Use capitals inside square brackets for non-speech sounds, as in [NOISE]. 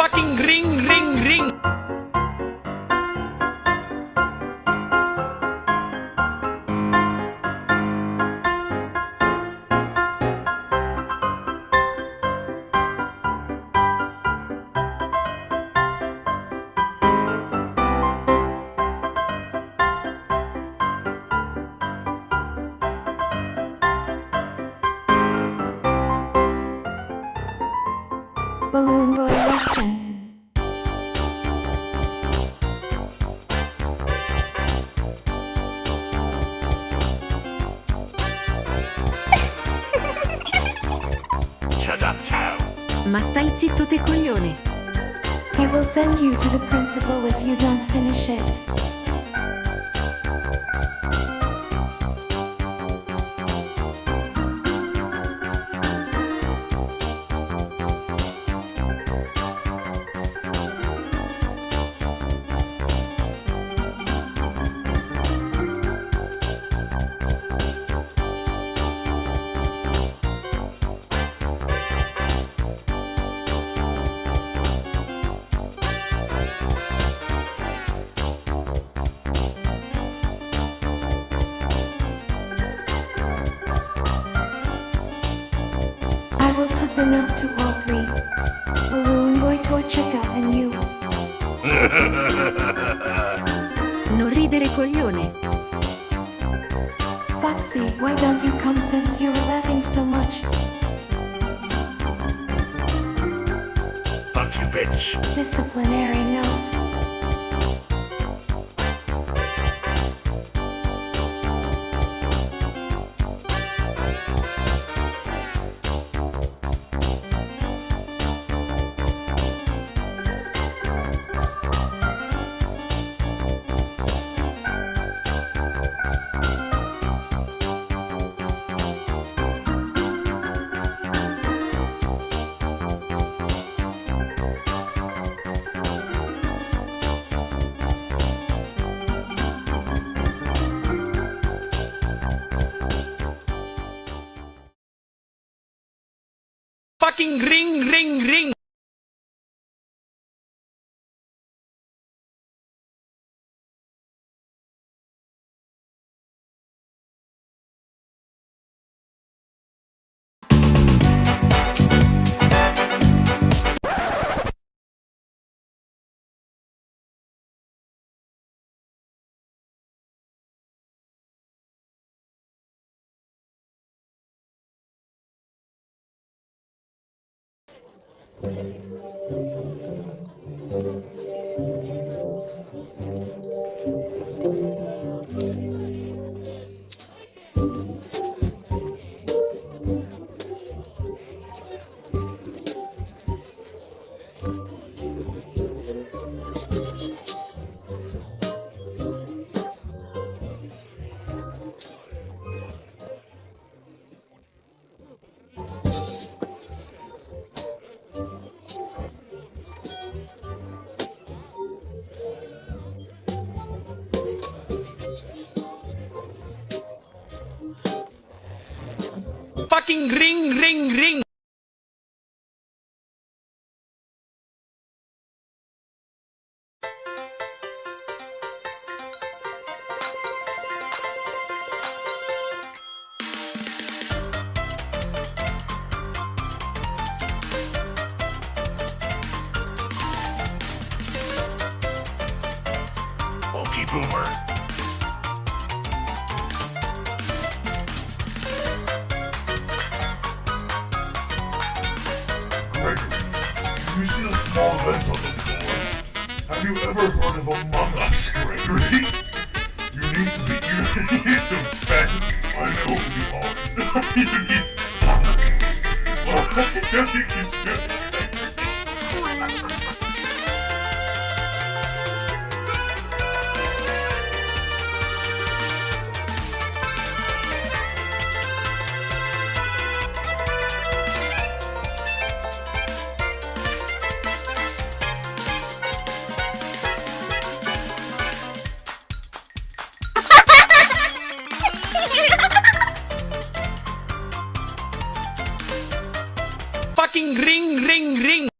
fucking ring, ring, ring. Balloon Boy question. Shut up, Chow. Ma stai zitto te coglione. I will send you to the principal if you don't finish it. Will put the note to all three. Balloon Boy, Toy Chica, and you. [LAUGHS] Non ridere coglione. Foxy, why don't you come since you're laughing so much? Fuck you, bitch. Disciplinary note. Fucking ring, ring, ring. Thank you. Fucking ring, ring, ring. Boomer. You see a small vent on the floor? Have you ever heard of Among Us, Gregory? You need to be, you need to bend. I know you are. [LAUGHS] you suck. [LAUGHS] What you can do? fucking ring, ring, ring.